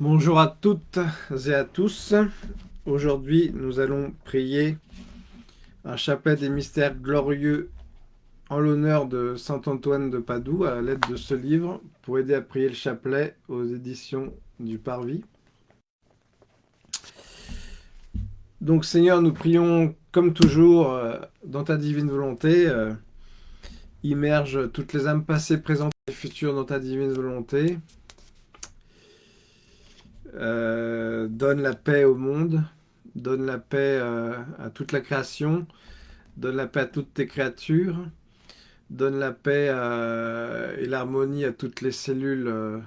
Bonjour à toutes et à tous. Aujourd'hui, nous allons prier un chapelet des mystères glorieux en l'honneur de Saint Antoine de Padoue à l'aide de ce livre pour aider à prier le chapelet aux éditions du Parvis. Donc Seigneur, nous prions comme toujours euh, dans ta divine volonté. Euh, immerge toutes les âmes passées, présentes et futures dans ta divine volonté. Euh, donne la paix au monde, donne la paix euh, à toute la création, donne la paix à toutes tes créatures, donne la paix euh, et l'harmonie à toutes les cellules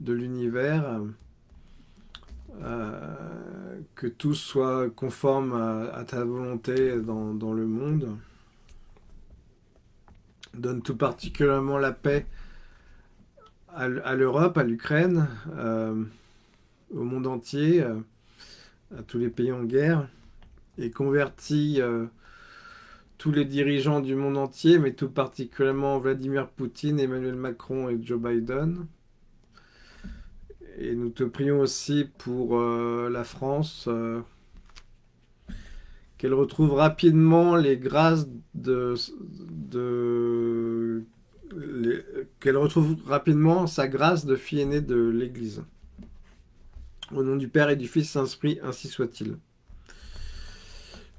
de l'univers, que tout soit conforme à, ta volonté dans, le monde. Donne tout particulièrement la paix à l'Europe, à l'Ukraine, au monde entier, euh, à tous les pays en guerre, et convertit euh, tous les dirigeants du monde entier, mais tout particulièrement Vladimir Poutine, Emmanuel Macron et Joe Biden. Et nous te prions aussi pour euh, la France, qu'elle retrouve rapidement les grâces de... de qu'elle retrouve rapidement sa grâce de fille aînée de l'Église. Au nom du Père et du Fils Saint-Esprit, ainsi soit-il.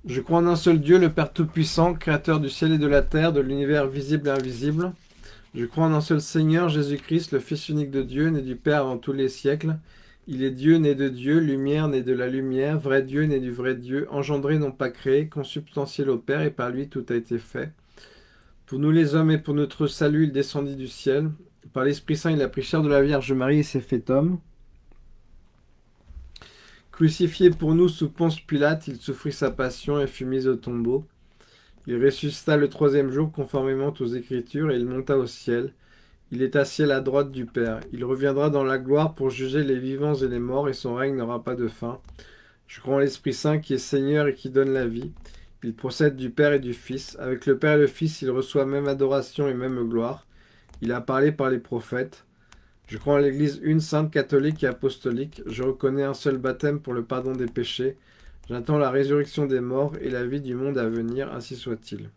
Je crois en un seul Dieu, le Père Tout-Puissant, Créateur du ciel et de la terre, de l'univers visible et invisible. Je crois en un seul Seigneur, Jésus-Christ, le Fils unique de Dieu, né du Père avant tous les siècles. Il est Dieu, né de Dieu, lumière, né de la lumière, vrai Dieu, né du vrai Dieu, engendré, non pas créé, consubstantiel au Père, et par lui tout a été fait. Pour nous les hommes et pour notre salut, il descendit du ciel. Par l'Esprit Saint, il a pris chair de la Vierge Marie et s'est fait homme. Crucifié pour nous sous Ponce Pilate, il souffrit sa passion et fut mis au tombeau. Il ressuscita le troisième jour conformément aux Écritures et il monta au ciel. Il est assis à la droite du Père. Il reviendra dans la gloire pour juger les vivants et les morts et son règne n'aura pas de fin. Je crois en l'Esprit Saint qui est Seigneur et qui donne la vie. Il procède du Père et du Fils. Avec le Père et le Fils, il reçoit même adoration et même gloire. Il a parlé par les prophètes. Je crois en l'Église une sainte catholique et apostolique. Je reconnais un seul baptême pour le pardon des péchés. J'attends la résurrection des morts et la vie du monde à venir, ainsi soit-il.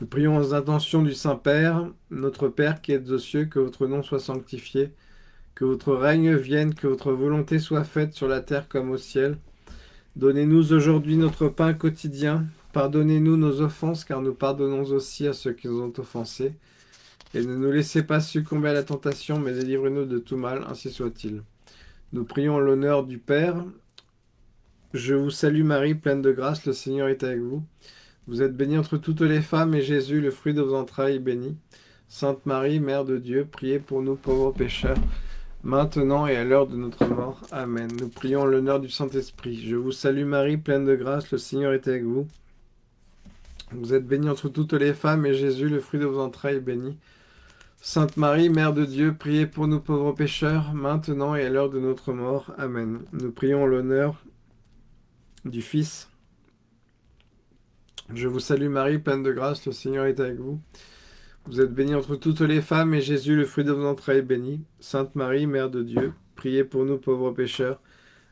Nous prions aux intentions du Saint-Père, notre Père qui êtes aux cieux, que votre nom soit sanctifié, que votre règne vienne, que votre volonté soit faite sur la terre comme au ciel. Donnez-nous aujourd'hui notre pain quotidien. Pardonnez-nous nos offenses, car nous pardonnons aussi à ceux qui nous ont offensés et ne nous laissez pas succomber à la tentation, mais délivrez-nous de tout mal, ainsi soit-il. Nous prions l'honneur du Père. Je vous salue Marie, pleine de grâce, le Seigneur est avec vous. Vous êtes bénie entre toutes les femmes, et Jésus, le fruit de vos entrailles, est béni. Sainte Marie, Mère de Dieu, priez pour nous pauvres pécheurs, maintenant et à l'heure de notre mort. Amen. Nous prions l'honneur du Saint-Esprit. Je vous salue Marie, pleine de grâce, le Seigneur est avec vous. Vous êtes bénie entre toutes les femmes, et Jésus, le fruit de vos entrailles, est béni. Sainte Marie, Mère de Dieu, priez pour nous pauvres pécheurs, maintenant et à l'heure de notre mort. Amen. Nous prions l'honneur du Fils. Je vous salue Marie, pleine de grâce, le Seigneur est avec vous. Vous êtes bénie entre toutes les femmes, et Jésus, le fruit de vos entrailles, est béni. Sainte Marie, Mère de Dieu, priez pour nous pauvres pécheurs,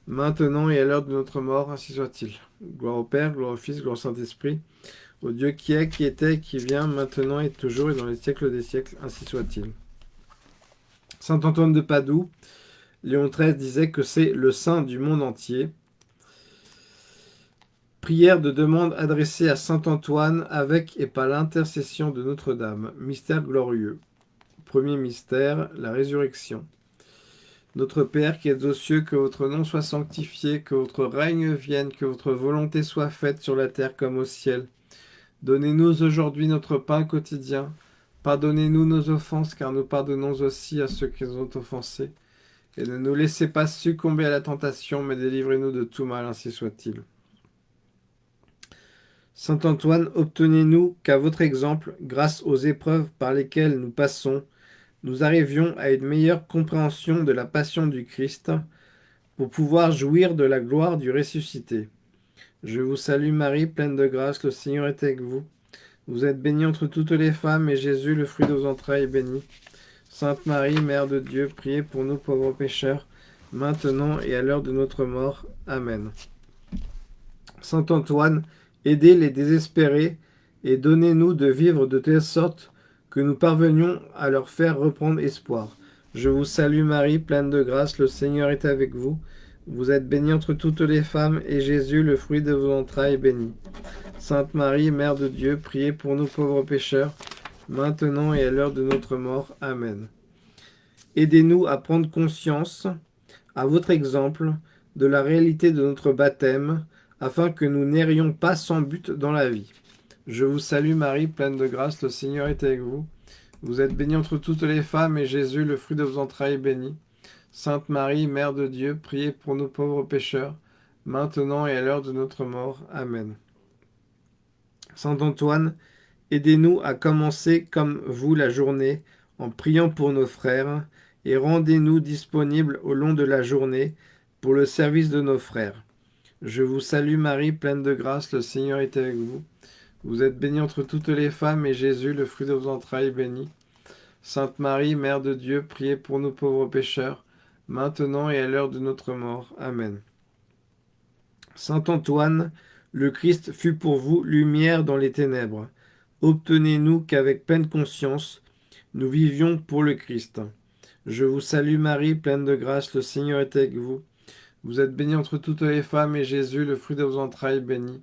maintenant et à l'heure de notre mort, ainsi soit-il. Gloire au Père, gloire au Fils, gloire au Saint-Esprit, au Dieu qui est, qui était, qui vient, maintenant et toujours, et dans les siècles des siècles, ainsi soit-il. Saint Antoine de Padoue, Léon XIII disait que c'est le saint du monde entier. Prière de demande adressée à Saint Antoine avec et par l'intercession de Notre-Dame. Mystère glorieux. Premier mystère, la résurrection. Notre Père qui êtes aux cieux, que votre nom soit sanctifié, que votre règne vienne, que votre volonté soit faite sur la terre comme au ciel. Donnez-nous aujourd'hui notre pain quotidien. Pardonnez-nous nos offenses, car nous pardonnons aussi à ceux qui nous ont offensés. Et ne nous laissez pas succomber à la tentation, mais délivrez-nous de tout mal, ainsi soit-il. Saint Antoine, obtenez-nous qu'à votre exemple, grâce aux épreuves par lesquelles nous passons, nous arrivions à une meilleure compréhension de la passion du Christ, pour pouvoir jouir de la gloire du ressuscité. Je vous salue Marie, pleine de grâce, le Seigneur est avec vous. Vous êtes bénie entre toutes les femmes, et Jésus, le fruit de vos entrailles, est béni. Sainte Marie, Mère de Dieu, priez pour nous pauvres pécheurs, maintenant et à l'heure de notre mort. Amen. Saint Antoine, aidez les désespérés et donnez-nous de vivre de telle sorte que nous parvenions à leur faire reprendre espoir. Je vous salue Marie, pleine de grâce, le Seigneur est avec vous. Vous êtes bénie entre toutes les femmes, et Jésus, le fruit de vos entrailles, est béni. Sainte Marie, Mère de Dieu, priez pour nous pauvres pécheurs, maintenant et à l'heure de notre mort. Amen. Aidez-nous à prendre conscience, à votre exemple, de la réalité de notre baptême, afin que nous n'errions pas sans but dans la vie. Je vous salue Marie, pleine de grâce, le Seigneur est avec vous. Vous êtes bénie entre toutes les femmes, et Jésus, le fruit de vos entrailles, est béni. Sainte Marie, Mère de Dieu, priez pour nous pauvres pécheurs, maintenant et à l'heure de notre mort. Amen. Saint Antoine, aidez-nous à commencer comme vous la journée, en priant pour nos frères, et rendez-nous disponibles au long de la journée pour le service de nos frères. Je vous salue Marie, pleine de grâce, le Seigneur est avec vous. Vous êtes bénie entre toutes les femmes, et Jésus, le fruit de vos entrailles, est béni. Sainte Marie, Mère de Dieu, priez pour nous pauvres pécheurs, maintenant et à l'heure de notre mort. Amen. Saint Antoine, le Christ fut pour vous lumière dans les ténèbres. Obtenez-nous qu'avec pleine conscience, nous vivions pour le Christ. Je vous salue Marie, pleine de grâce, le Seigneur est avec vous. Vous êtes bénie entre toutes les femmes, et Jésus, le fruit de vos entrailles, béni.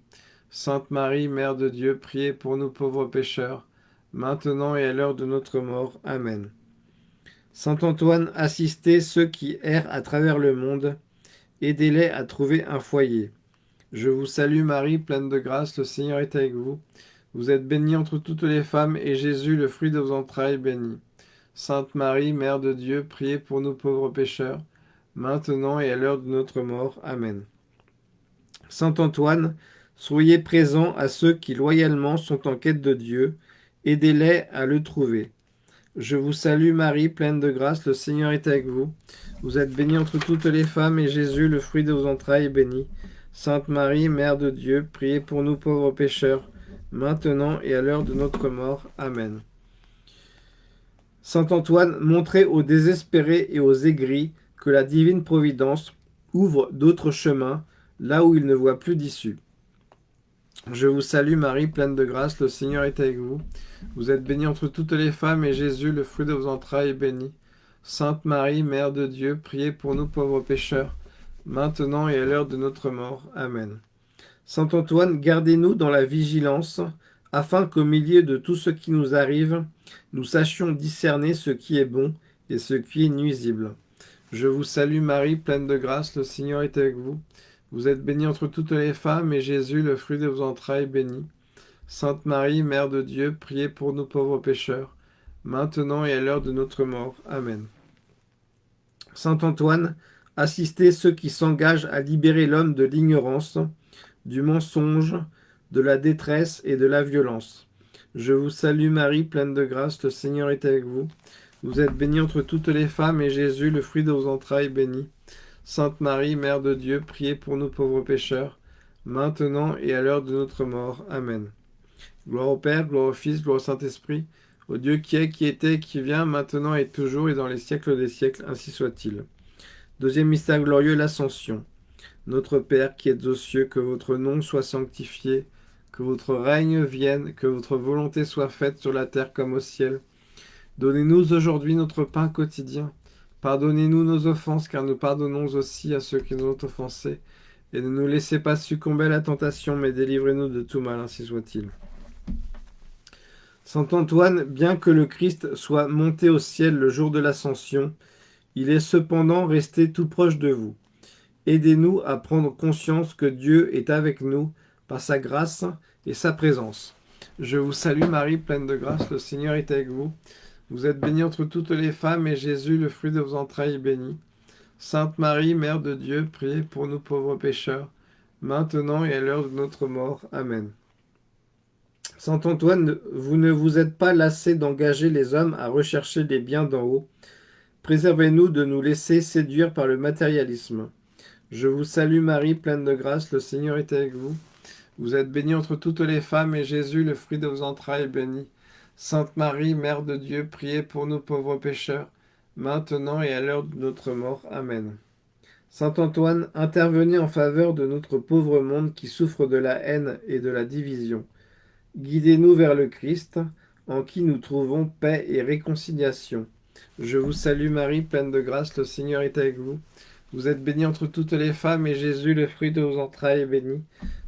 Sainte Marie, Mère de Dieu, priez pour nous pauvres pécheurs, maintenant et à l'heure de notre mort. Amen. Saint Antoine, assistez ceux qui errent à travers le monde, aidez-les à trouver un foyer. Je vous salue Marie, pleine de grâce, le Seigneur est avec vous. Vous êtes bénie entre toutes les femmes, et Jésus, le fruit de vos entrailles, béni. Sainte Marie, Mère de Dieu, priez pour nous pauvres pécheurs, maintenant et à l'heure de notre mort. Amen. Saint Antoine, soyez présent à ceux qui loyalement sont en quête de Dieu, aidez-les à le trouver. Je vous salue Marie, pleine de grâce, le Seigneur est avec vous. Vous êtes bénie entre toutes les femmes, et Jésus, le fruit de vos entrailles, est béni. Sainte Marie, Mère de Dieu, priez pour nous pauvres pécheurs, maintenant et à l'heure de notre mort. Amen. Saint Antoine, montrez aux désespérés et aux aigris que la divine providence ouvre d'autres chemins, là où ils ne voient plus d'issue. Je vous salue Marie, pleine de grâce, le Seigneur est avec vous. Vous êtes bénie entre toutes les femmes, et Jésus, le fruit de vos entrailles, est béni. Sainte Marie, Mère de Dieu, priez pour nous pauvres pécheurs, maintenant et à l'heure de notre mort. Amen. Saint Antoine, gardez-nous dans la vigilance, afin qu'au milieu de tout ce qui nous arrive, nous sachions discerner ce qui est bon et ce qui est nuisible. Je vous salue Marie, pleine de grâce, le Seigneur est avec vous. Vous êtes bénie entre toutes les femmes, et Jésus, le fruit de vos entrailles, béni. Sainte Marie, Mère de Dieu, priez pour nous pauvres pécheurs, maintenant et à l'heure de notre mort. Amen. Saint Antoine, assistez ceux qui s'engagent à libérer l'homme de l'ignorance, du mensonge, de la détresse et de la violence. Je vous salue Marie, pleine de grâce, le Seigneur est avec vous. Vous êtes bénie entre toutes les femmes, et Jésus, le fruit de vos entrailles, béni. Sainte Marie, Mère de Dieu, priez pour nous pauvres pécheurs, maintenant et à l'heure de notre mort. Amen. Gloire au Père, gloire au Fils, gloire au Saint-Esprit, au Dieu qui est, qui était, qui vient, maintenant et toujours, et dans les siècles des siècles, ainsi soit-il. Deuxième mystère glorieux, l'Ascension. Notre Père qui êtes aux cieux, que votre nom soit sanctifié, que votre règne vienne, que votre volonté soit faite sur la terre comme au ciel. Donnez-nous aujourd'hui notre pain quotidien. Pardonnez-nous nos offenses, car nous pardonnons aussi à ceux qui nous ont offensés. Et ne nous laissez pas succomber à la tentation, mais délivrez-nous de tout mal, ainsi soit-il. Saint Antoine, bien que le Christ soit monté au ciel le jour de l'ascension, il est cependant resté tout proche de vous. Aidez-nous à prendre conscience que Dieu est avec nous par sa grâce et sa présence. Je vous salue Marie, pleine de grâce, le Seigneur est avec vous. Vous êtes bénie entre toutes les femmes, et Jésus, le fruit de vos entrailles, est béni. Sainte Marie, Mère de Dieu, priez pour nous pauvres pécheurs, maintenant et à l'heure de notre mort. Amen. Saint Antoine, vous ne vous êtes pas lassé d'engager les hommes à rechercher les biens d'en haut. Préservez-nous de nous laisser séduire par le matérialisme. Je vous salue Marie, pleine de grâce, le Seigneur est avec vous. Vous êtes bénie entre toutes les femmes, et Jésus, le fruit de vos entrailles, est béni. Sainte Marie, Mère de Dieu, priez pour nous pauvres pécheurs, maintenant et à l'heure de notre mort. Amen. Saint Antoine, intervenez en faveur de notre pauvre monde qui souffre de la haine et de la division. Guidez-nous vers le Christ, en qui nous trouvons paix et réconciliation. Je vous salue Marie, pleine de grâce, le Seigneur est avec vous. Vous êtes bénie entre toutes les femmes, et Jésus, le fruit de vos entrailles, est béni.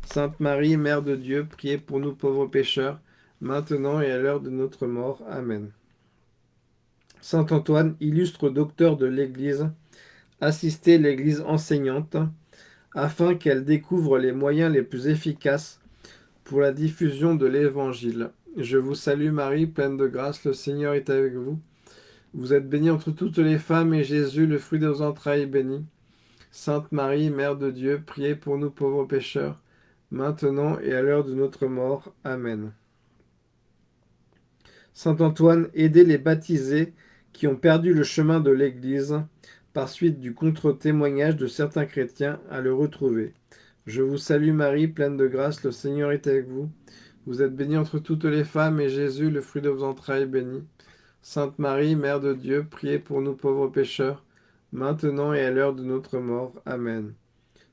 Sainte Marie, Mère de Dieu, priez pour nous pauvres pécheurs, maintenant et à l'heure de notre mort. Amen. Saint Antoine, illustre docteur de l'Église, assistez l'Église enseignante, afin qu'elle découvre les moyens les plus efficaces pour la diffusion de l'Évangile. Je vous salue Marie, pleine de grâce, le Seigneur est avec vous. Vous êtes bénie entre toutes les femmes, et Jésus, le fruit de vos entrailles, est béni. Sainte Marie, Mère de Dieu, priez pour nous pauvres pécheurs, maintenant et à l'heure de notre mort. Amen. Saint Antoine, aidez les baptisés qui ont perdu le chemin de l'Église par suite du contre-témoignage de certains chrétiens à le retrouver. Je vous salue Marie, pleine de grâce, le Seigneur est avec vous. Vous êtes bénie entre toutes les femmes, et Jésus, le fruit de vos entrailles, est béni. Sainte Marie, Mère de Dieu, priez pour nous pauvres pécheurs, maintenant et à l'heure de notre mort. Amen.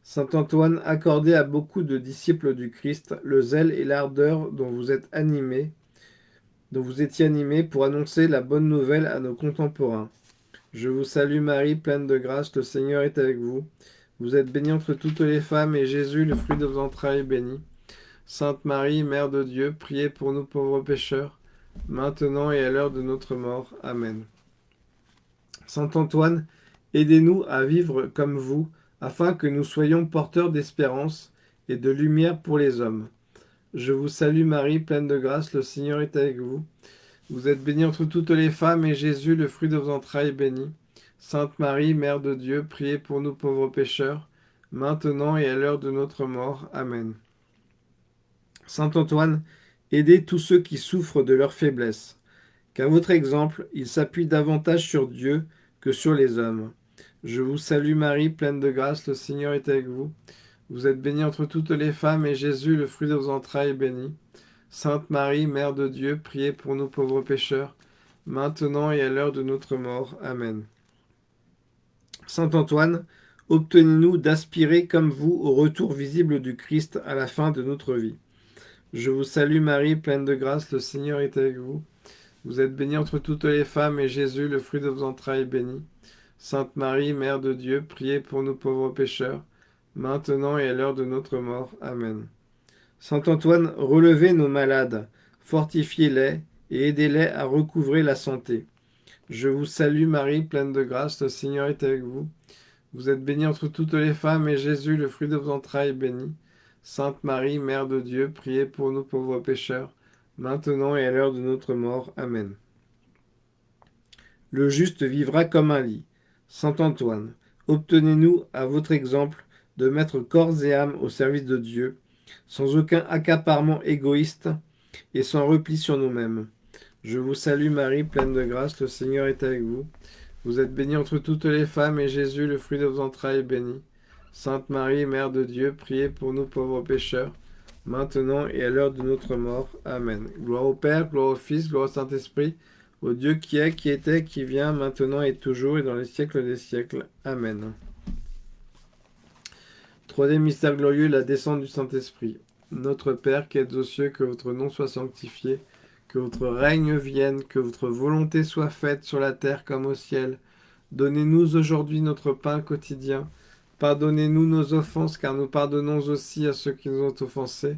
Saint Antoine, accordez à beaucoup de disciples du Christ le zèle et l'ardeur dont vous êtes animés, dont vous étiez animés pour annoncer la bonne nouvelle à nos contemporains. Je vous salue Marie, pleine de grâce, le Seigneur est avec vous. Vous êtes bénie entre toutes les femmes, et Jésus, le fruit de vos entrailles, est béni. Sainte Marie, Mère de Dieu, priez pour nous pauvres pécheurs, maintenant et à l'heure de notre mort. Amen. Saint Antoine, aidez-nous à vivre comme vous, afin que nous soyons porteurs d'espérance et de lumière pour les hommes. Je vous salue Marie, pleine de grâce, le Seigneur est avec vous. Vous êtes bénie entre toutes les femmes, et Jésus, le fruit de vos entrailles, est béni. Sainte Marie, Mère de Dieu, priez pour nous pauvres pécheurs, maintenant et à l'heure de notre mort. Amen. Saint Antoine, aidez tous ceux qui souffrent de leur faiblesse, qu'à votre exemple, ils s'appuient davantage sur Dieu que sur les hommes. Je vous salue Marie, pleine de grâce, le Seigneur est avec vous. Vous êtes bénie entre toutes les femmes, et Jésus, le fruit de vos entrailles, est béni. Sainte Marie, Mère de Dieu, priez pour nous pauvres pécheurs, maintenant et à l'heure de notre mort. Amen. Saint Antoine, obtenez-nous d'aspirer comme vous au retour visible du Christ à la fin de notre vie. Je vous salue Marie, pleine de grâce, le Seigneur est avec vous. Vous êtes bénie entre toutes les femmes, et Jésus, le fruit de vos entrailles, est béni. Sainte Marie, Mère de Dieu, priez pour nous pauvres pécheurs, maintenant et à l'heure de notre mort. Amen. Saint Antoine, relevez nos malades, fortifiez-les et aidez-les à recouvrer la santé. Je vous salue Marie, pleine de grâce, le Seigneur est avec vous. Vous êtes bénie entre toutes les femmes, et Jésus, le fruit de vos entrailles, est béni. Sainte Marie, Mère de Dieu, priez pour nous pauvres pécheurs, maintenant et à l'heure de notre mort. Amen. Le juste vivra comme un lit. Saint Antoine, obtenez-nous, à votre exemple, de mettre corps et âme au service de Dieu, sans aucun accaparement égoïste et sans repli sur nous-mêmes. Je vous salue Marie, pleine de grâce, le Seigneur est avec vous. Vous êtes bénie entre toutes les femmes, et Jésus, le fruit de vos entrailles, est béni. Sainte Marie, Mère de Dieu, priez pour nous pauvres pécheurs, maintenant et à l'heure de notre mort. Amen. Gloire au Père, gloire au Fils, gloire au Saint-Esprit, au Dieu qui est, qui était, qui vient, maintenant et toujours, et dans les siècles des siècles. Amen. Troisième mystère glorieux, la descente du Saint-Esprit. Notre Père qui êtes aux cieux, que votre nom soit sanctifié, que votre règne vienne, que votre volonté soit faite sur la terre comme au ciel. Donnez-nous aujourd'hui notre pain quotidien. Pardonnez-nous nos offenses, car nous pardonnons aussi à ceux qui nous ont offensés.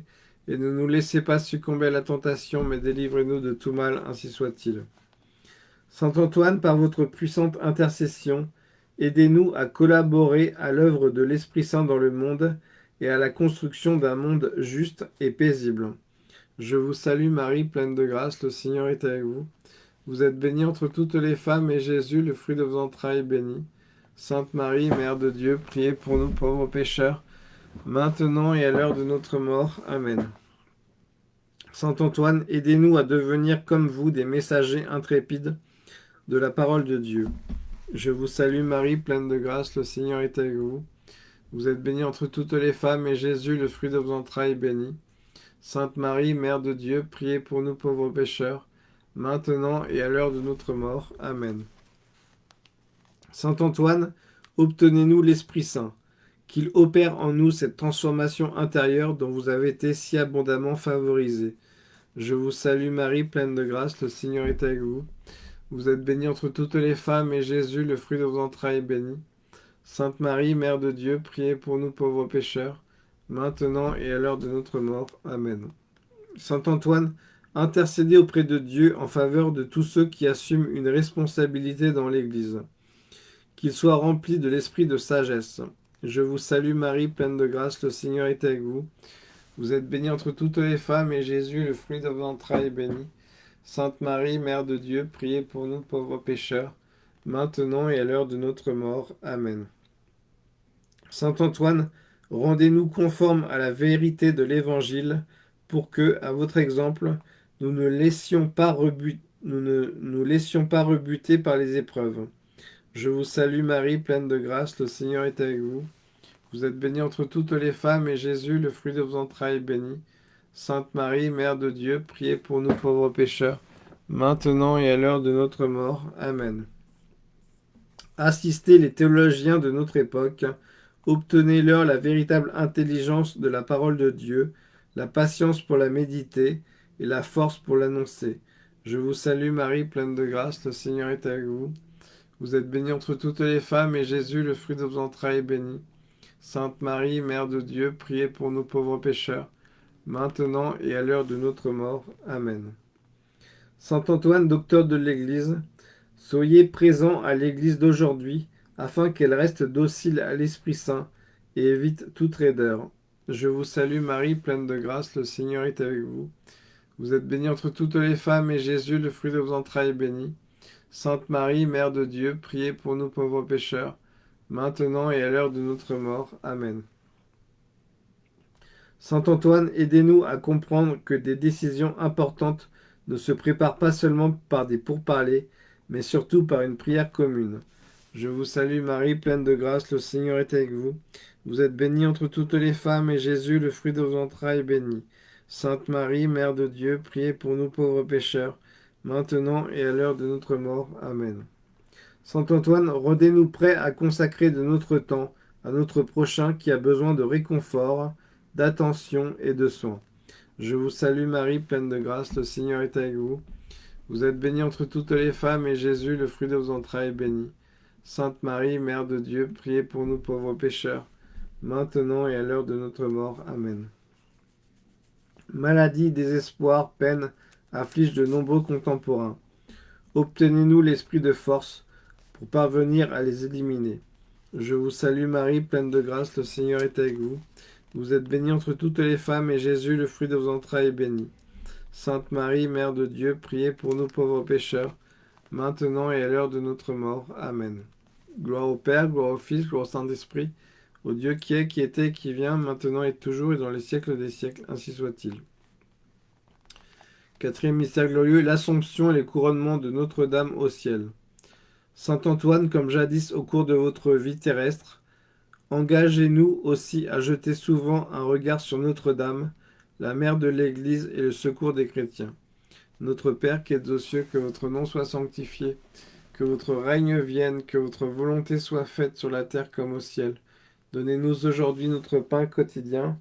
Et ne nous laissez pas succomber à la tentation, mais délivrez-nous de tout mal, ainsi soit-il. Saint Antoine, par votre puissante intercession, aidez-nous à collaborer à l'œuvre de l'Esprit Saint dans le monde et à la construction d'un monde juste et paisible. Je vous salue Marie, pleine de grâce, le Seigneur est avec vous. Vous êtes bénie entre toutes les femmes, et Jésus, le fruit de vos entrailles, est béni. Sainte Marie, Mère de Dieu, priez pour nous pauvres pécheurs, maintenant et à l'heure de notre mort. Amen. Saint Antoine, aidez-nous à devenir comme vous des messagers intrépides de la parole de Dieu. Je vous salue Marie, pleine de grâce, le Seigneur est avec vous. Vous êtes bénie entre toutes les femmes, et Jésus, le fruit de vos entrailles, est béni. Sainte Marie, Mère de Dieu, priez pour nous pauvres pécheurs, maintenant et à l'heure de notre mort. Amen. Saint Antoine, obtenez-nous l'Esprit Saint, qu'il opère en nous cette transformation intérieure dont vous avez été si abondamment favorisés. Je vous salue Marie, pleine de grâce, le Seigneur est avec vous. Vous êtes bénie entre toutes les femmes, et Jésus, le fruit de vos entrailles, est béni. Sainte Marie, Mère de Dieu, priez pour nous pauvres pécheurs, maintenant et à l'heure de notre mort. Amen. Saint Antoine, intercédez auprès de Dieu en faveur de tous ceux qui assument une responsabilité dans l'Église. Qu'ils soient remplis de l'esprit de sagesse. Je vous salue Marie, pleine de grâce, le Seigneur est avec vous. Vous êtes bénie entre toutes les femmes, et Jésus, le fruit de vos entrailles, est béni. Sainte Marie, Mère de Dieu, priez pour nous pauvres pécheurs, maintenant et à l'heure de notre mort. Amen. Saint Antoine, rendez-nous conformes à la vérité de l'Évangile, pour que, à votre exemple, nous ne laissions pas, nous laissions pas rebuter par les épreuves. Je vous salue Marie, pleine de grâce, le Seigneur est avec vous. Vous êtes bénie entre toutes les femmes, et Jésus, le fruit de vos entrailles, est béni. Sainte Marie, Mère de Dieu, priez pour nous pauvres pécheurs, maintenant et à l'heure de notre mort. Amen. Assistez les théologiens de notre époque, obtenez-leur la véritable intelligence de la parole de Dieu, la patience pour la méditer et la force pour l'annoncer. Je vous salue Marie, pleine de grâce, le Seigneur est avec vous. Vous êtes bénie entre toutes les femmes, et Jésus, le fruit de vos entrailles, est béni. Sainte Marie, Mère de Dieu, priez pour nous pauvres pécheurs, maintenant et à l'heure de notre mort. Amen. Saint Antoine, docteur de l'Église, soyez présent à l'Église d'aujourd'hui, afin qu'elle reste docile à l'Esprit Saint et évite toute raideur. Je vous salue Marie, pleine de grâce, le Seigneur est avec vous. Vous êtes bénie entre toutes les femmes, et Jésus, le fruit de vos entrailles, est béni. Sainte Marie, Mère de Dieu, priez pour nous pauvres pécheurs, maintenant et à l'heure de notre mort. Amen. Saint Antoine, aidez-nous à comprendre que des décisions importantes ne se préparent pas seulement par des pourparlers, mais surtout par une prière commune. Je vous salue Marie, pleine de grâce, le Seigneur est avec vous. Vous êtes bénie entre toutes les femmes, et Jésus, le fruit de vos entrailles, est béni. Sainte Marie, Mère de Dieu, priez pour nous pauvres pécheurs, maintenant et à l'heure de notre mort. Amen. Saint Antoine, rendez-nous prêts à consacrer de notre temps à notre prochain qui a besoin de réconfort, d'attention et de soins. Je vous salue Marie, pleine de grâce, le Seigneur est avec vous. Vous êtes bénie entre toutes les femmes, et Jésus, le fruit de vos entrailles, est béni. Sainte Marie, Mère de Dieu, priez pour nous pauvres pécheurs, maintenant et à l'heure de notre mort. Amen. Maladie, désespoir, peine affligent de nombreux contemporains. Obtenez-nous l'esprit de force pour parvenir à les éliminer. Je vous salue Marie, pleine de grâce, le Seigneur est avec vous. Vous êtes bénie entre toutes les femmes, et Jésus, le fruit de vos entrailles, est béni. Sainte Marie, Mère de Dieu, priez pour nous pauvres pécheurs, maintenant et à l'heure de notre mort. Amen. Gloire au Père, gloire au Fils, gloire au Saint-Esprit, au Dieu qui est, qui était, qui vient, maintenant et toujours, et dans les siècles des siècles, ainsi soit-il. Quatrième mystère glorieux, l'Assomption et les couronnements de Notre-Dame au ciel. Saint Antoine, comme jadis au cours de votre vie terrestre, Engagez-nous aussi à jeter souvent un regard sur Notre-Dame, la mère de l'Église et le secours des chrétiens. Notre Père qui êtes aux cieux, que votre nom soit sanctifié, que votre règne vienne, que votre volonté soit faite sur la terre comme au ciel. Donnez-nous aujourd'hui notre pain quotidien.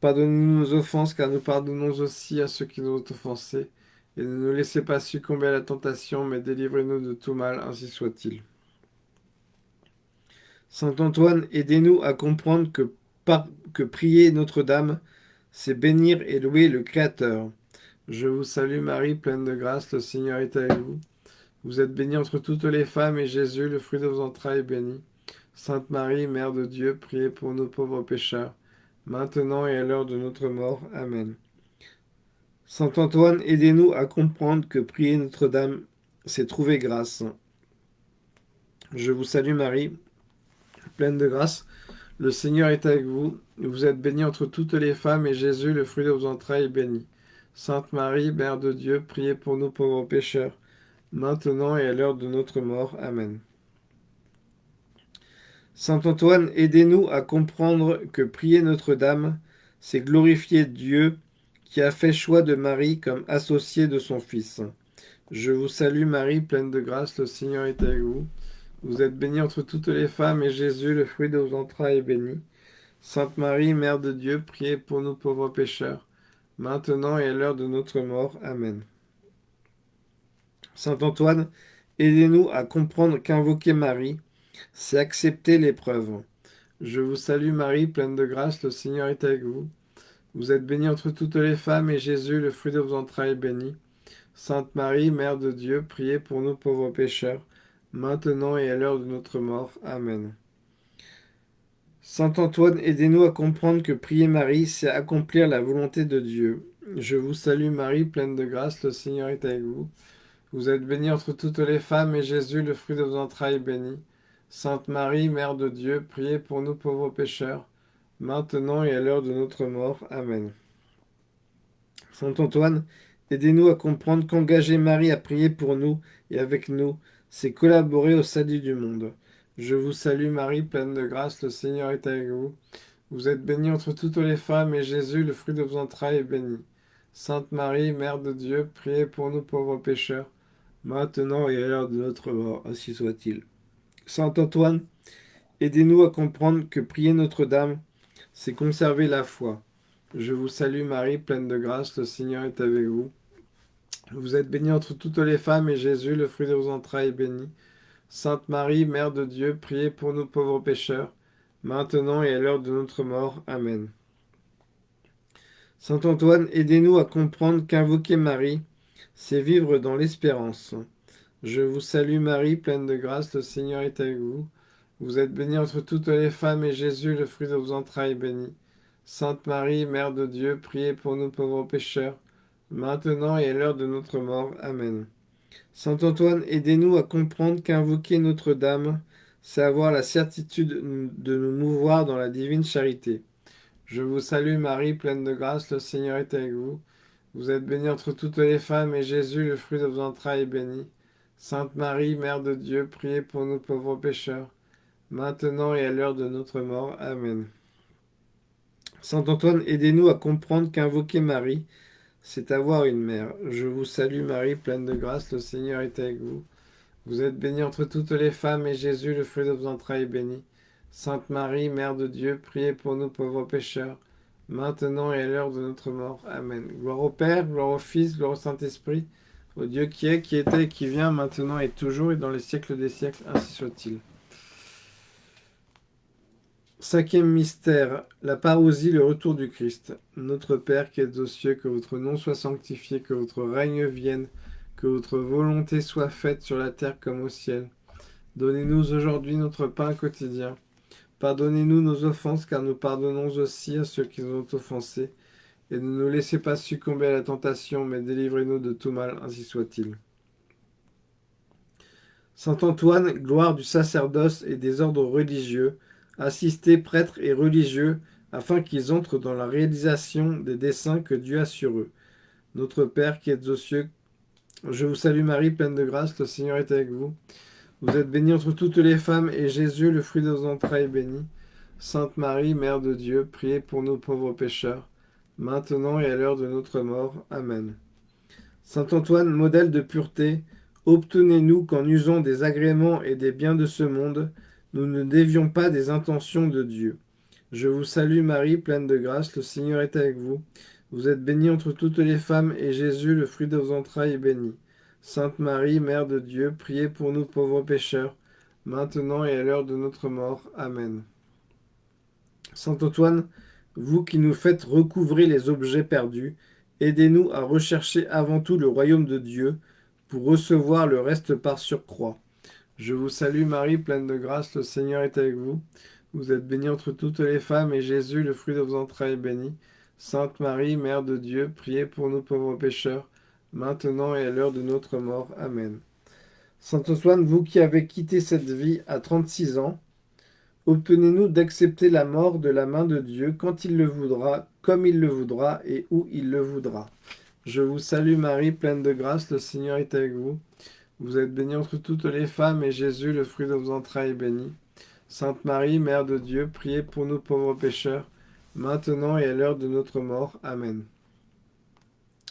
Pardonnez-nous nos offenses, car nous pardonnons aussi à ceux qui nous ont offensés. Et ne nous laissez pas succomber à la tentation, mais délivrez-nous de tout mal, ainsi soit-il. Saint Antoine, aidez-nous à comprendre que, prier Notre-Dame, c'est bénir et louer le Créateur. Je vous salue Marie, pleine de grâce, le Seigneur est avec vous. Vous êtes bénie entre toutes les femmes, et Jésus, le fruit de vos entrailles, est béni. Sainte Marie, Mère de Dieu, priez pour nous pauvres pécheurs, maintenant et à l'heure de notre mort. Amen. Saint Antoine, aidez-nous à comprendre que prier Notre-Dame, c'est trouver grâce. Je vous salue Marie, pleine de grâce. Le Seigneur est avec vous. Vous êtes bénie entre toutes les femmes, et Jésus, le fruit de vos entrailles, est béni. Sainte Marie, Mère de Dieu, priez pour nous pauvres pécheurs, maintenant et à l'heure de notre mort. Amen. Saint Antoine, aidez-nous à comprendre que prier Notre-Dame, c'est glorifier Dieu qui a fait choix de Marie comme associée de son Fils. Je vous salue Marie, pleine de grâce, le Seigneur est avec vous. Vous êtes bénie entre toutes les femmes, et Jésus, le fruit de vos entrailles, est béni. Sainte Marie, Mère de Dieu, priez pour nous pauvres pécheurs, maintenant et à l'heure de notre mort. Amen. Saint Antoine, aidez-nous à comprendre qu'invoquer Marie, c'est accepter l'épreuve. Je vous salue Marie, pleine de grâce, le Seigneur est avec vous. Vous êtes bénie entre toutes les femmes, et Jésus, le fruit de vos entrailles, est béni. Sainte Marie, Mère de Dieu, priez pour nous pauvres pécheurs, maintenant et à l'heure de notre mort. Amen. Saint Antoine, aidez-nous à comprendre que prier Marie, c'est accomplir la volonté de Dieu. Je vous salue Marie, pleine de grâce, le Seigneur est avec vous. Vous êtes bénie entre toutes les femmes, et Jésus, le fruit de vos entrailles, est béni. Sainte Marie, Mère de Dieu, priez pour nous pauvres pécheurs, maintenant et à l'heure de notre mort. Amen. Saint Antoine, aidez-nous à comprendre qu'engager Marie à prier pour nous et avec nous, c'est collaborer au salut du monde. Je vous salue Marie, pleine de grâce, le Seigneur est avec vous. Vous êtes bénie entre toutes les femmes, et Jésus, le fruit de vos entrailles, est béni. Sainte Marie, Mère de Dieu, priez pour nous pauvres pécheurs, maintenant et à l'heure de notre mort, ainsi soit-il. Saint Antoine, aidez-nous à comprendre que prier Notre-Dame, c'est conserver la foi. Je vous salue Marie, pleine de grâce, le Seigneur est avec vous. Vous êtes bénie entre toutes les femmes, et Jésus, le fruit de vos entrailles, est béni. Sainte Marie, Mère de Dieu, priez pour nous pauvres pécheurs, maintenant et à l'heure de notre mort. Amen. Saint Antoine, aidez-nous à comprendre qu'invoquer Marie, c'est vivre dans l'espérance. Je vous salue Marie, pleine de grâce, le Seigneur est avec vous. Vous êtes bénie entre toutes les femmes, et Jésus, le fruit de vos entrailles, est béni. Sainte Marie, Mère de Dieu, priez pour nous pauvres pécheurs, maintenant et à l'heure de notre mort. Amen. Saint Antoine, aidez-nous à comprendre qu'invoquer Notre-Dame, c'est avoir la certitude de nous mouvoir dans la divine charité. Je vous salue Marie, pleine de grâce, le Seigneur est avec vous. Vous êtes bénie entre toutes les femmes, et Jésus, le fruit de vos entrailles, est béni. Sainte Marie, Mère de Dieu, priez pour nous pauvres pécheurs, maintenant et à l'heure de notre mort. Amen. Saint Antoine, aidez-nous à comprendre qu'invoquer Marie, c'est avoir une mère. Je vous salue Marie, pleine de grâce, le Seigneur est avec vous. Vous êtes bénie entre toutes les femmes, et Jésus, le fruit de vos entrailles, est béni. Sainte Marie, Mère de Dieu, priez pour nous pauvres pécheurs, maintenant et à l'heure de notre mort. Amen. Gloire au Père, gloire au Fils, gloire au Saint-Esprit, au Dieu qui est, qui était et qui vient, maintenant et toujours, et dans les siècles des siècles, ainsi soit-il. Cinquième mystère, la parousie, le retour du Christ. Notre Père qui êtes aux cieux, que votre nom soit sanctifié, que votre règne vienne, que votre volonté soit faite sur la terre comme au ciel. Donnez-nous aujourd'hui notre pain quotidien. Pardonnez-nous nos offenses, car nous pardonnons aussi à ceux qui nous ont offensés. Et ne nous laissez pas succomber à la tentation, mais délivrez-nous de tout mal, ainsi soit-il. Saint Antoine, gloire du sacerdoce et des ordres religieux, assistez prêtres et religieux, afin qu'ils entrent dans la réalisation des desseins que Dieu a sur eux. Notre Père qui êtes aux cieux, je vous salue Marie, pleine de grâce, le Seigneur est avec vous. Vous êtes bénie entre toutes les femmes, et Jésus, le fruit de vos entrailles, est béni. Sainte Marie, Mère de Dieu, priez pour nous pauvres pécheurs, maintenant et à l'heure de notre mort. Amen. Saint Antoine, modèle de pureté, obtenez-nous qu'en usant des agréments et des biens de ce monde, nous ne dévions pas des intentions de Dieu. Je vous salue Marie, pleine de grâce, le Seigneur est avec vous. Vous êtes bénie entre toutes les femmes, et Jésus, le fruit de vos entrailles, est béni. Sainte Marie, Mère de Dieu, priez pour nous pauvres pécheurs, maintenant et à l'heure de notre mort. Amen. Saint Antoine, vous qui nous faites recouvrer les objets perdus, aidez-nous à rechercher avant tout le royaume de Dieu, pour recevoir le reste par surcroît. Je vous salue Marie, pleine de grâce, le Seigneur est avec vous. Vous êtes bénie entre toutes les femmes, et Jésus, le fruit de vos entrailles, est béni. Sainte Marie, Mère de Dieu, priez pour nous pauvres pécheurs, maintenant et à l'heure de notre mort. Amen. Saint Antoine, vous qui avez quitté cette vie à 36 ans, obtenez-nous d'accepter la mort de la main de Dieu quand il le voudra, comme il le voudra et où il le voudra. Je vous salue Marie, pleine de grâce, le Seigneur est avec vous. Vous êtes bénie entre toutes les femmes, et Jésus, le fruit de vos entrailles, est béni. Sainte Marie, Mère de Dieu, priez pour nous pauvres pécheurs, maintenant et à l'heure de notre mort. Amen.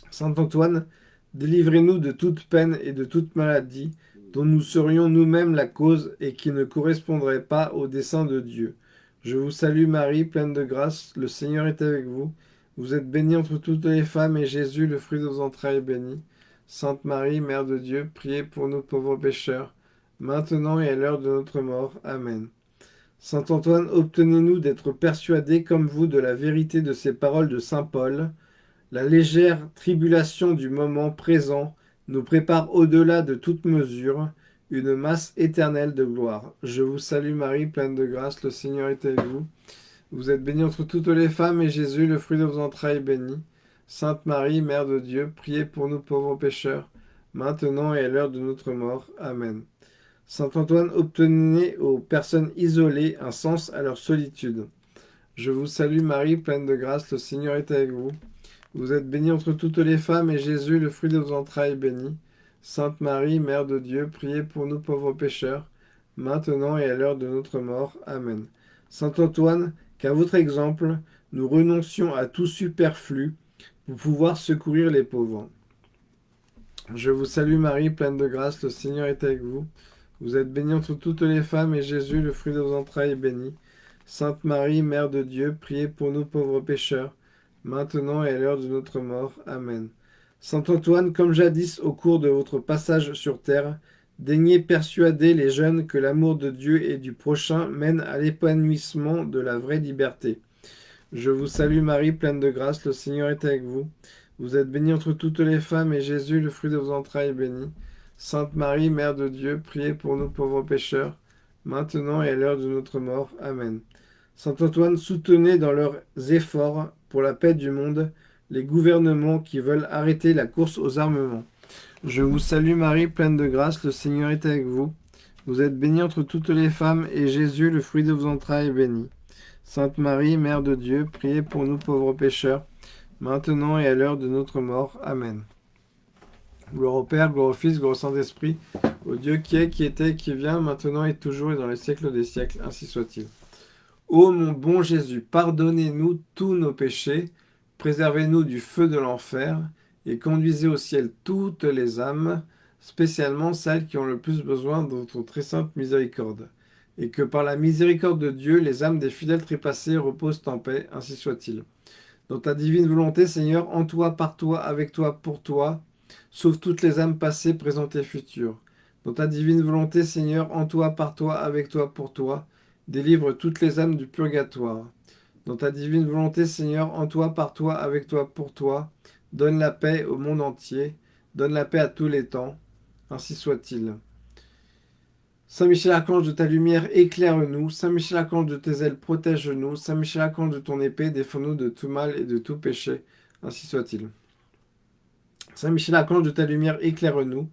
Saint Antoine, délivrez-nous de toute peine et de toute maladie, dont nous serions nous-mêmes la cause et qui ne correspondrait pas au dessein de Dieu. Je vous salue Marie, pleine de grâce, le Seigneur est avec vous. Vous êtes bénie entre toutes les femmes, et Jésus, le fruit de vos entrailles, est béni. Sainte Marie, Mère de Dieu, priez pour nous pauvres pécheurs, maintenant et à l'heure de notre mort. Amen. Saint Antoine, obtenez-nous d'être persuadés comme vous de la vérité de ces paroles de Saint Paul. La légère tribulation du moment présent nous prépare au-delà de toute mesure une masse éternelle de gloire. Je vous salue Marie, pleine de grâce, le Seigneur est avec vous. Vous êtes bénie entre toutes les femmes, et Jésus, le fruit de vos entrailles, est béni. Sainte Marie, Mère de Dieu, priez pour nous pauvres pécheurs, maintenant et à l'heure de notre mort. Amen. Saint Antoine, obtenez aux personnes isolées un sens à leur solitude. Je vous salue Marie, pleine de grâce, le Seigneur est avec vous. Vous êtes bénie entre toutes les femmes, et Jésus, le fruit de vos entrailles, est béni. Sainte Marie, Mère de Dieu, priez pour nous pauvres pécheurs, maintenant et à l'heure de notre mort. Amen. Saint Antoine, qu'à votre exemple, nous renoncions à tout superflu pour pouvoir secourir les pauvres. Je vous salue Marie, pleine de grâce, le Seigneur est avec vous. Vous êtes bénie entre toutes les femmes, et Jésus, le fruit de vos entrailles, est béni. Sainte Marie, Mère de Dieu, priez pour nous pauvres pécheurs, maintenant et à l'heure de notre mort. Amen. Saint Antoine, comme jadis au cours de votre passage sur terre, Daignez persuader les jeunes que l'amour de Dieu et du prochain mène à l'épanouissement de la vraie liberté. Je vous salue Marie, pleine de grâce, le Seigneur est avec vous. Vous êtes bénie entre toutes les femmes, et Jésus, le fruit de vos entrailles, est béni. Sainte Marie, Mère de Dieu, priez pour nous pauvres pécheurs, maintenant et à l'heure de notre mort. Amen. Saint Antoine, soutenez dans leurs efforts pour la paix du monde les gouvernements qui veulent arrêter la course aux armements. Je vous salue Marie, pleine de grâce, le Seigneur est avec vous. Vous êtes bénie entre toutes les femmes, et Jésus, le fruit de vos entrailles, est béni. Sainte Marie, Mère de Dieu, priez pour nous pauvres pécheurs, maintenant et à l'heure de notre mort. Amen. Gloire au Père, gloire au Fils, gloire au Saint-Esprit, au Dieu qui est, qui était, qui vient, maintenant et toujours et dans les siècles des siècles, ainsi soit-il. Ô mon bon Jésus, pardonnez-nous tous nos péchés, préservez-nous du feu de l'enfer, et conduisez au ciel toutes les âmes, spécialement celles qui ont le plus besoin de votre très sainte miséricorde. Et que par la miséricorde de Dieu, les âmes des fidèles trépassés reposent en paix, ainsi soit-il. Dans ta divine volonté, Seigneur, en toi, par toi, avec toi, pour toi, sauve toutes les âmes passées, présentes et futures. Dans ta divine volonté, Seigneur, en toi, par toi, avec toi, pour toi, délivre toutes les âmes du purgatoire. Dans ta divine volonté, Seigneur, en toi, par toi, avec toi, pour toi, Donne la paix au monde entier, donne la paix à tous les temps, ainsi soit-il. Saint Michel Archange de ta lumière, éclaire-nous. Saint Michel Archange de tes ailes, protège-nous. Saint Michel Archange de ton épée, défends-nous de tout mal et de tout péché, ainsi soit-il. Saint Michel Archange de ta lumière, éclaire-nous.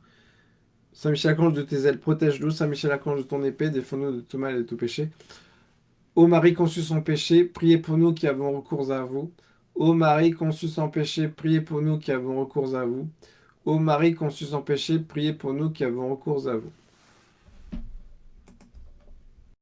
Saint Michel Archange de tes ailes, protège-nous. Saint Michel Archange de ton épée, défends-nous de tout mal et de tout péché. Ô Marie conçue sans péché, priez pour nous qui avons recours à vous. Ô Marie conçue sans péché, priez pour nous qui avons recours à vous. Ô Marie conçue sans péché, priez pour nous qui avons recours à vous.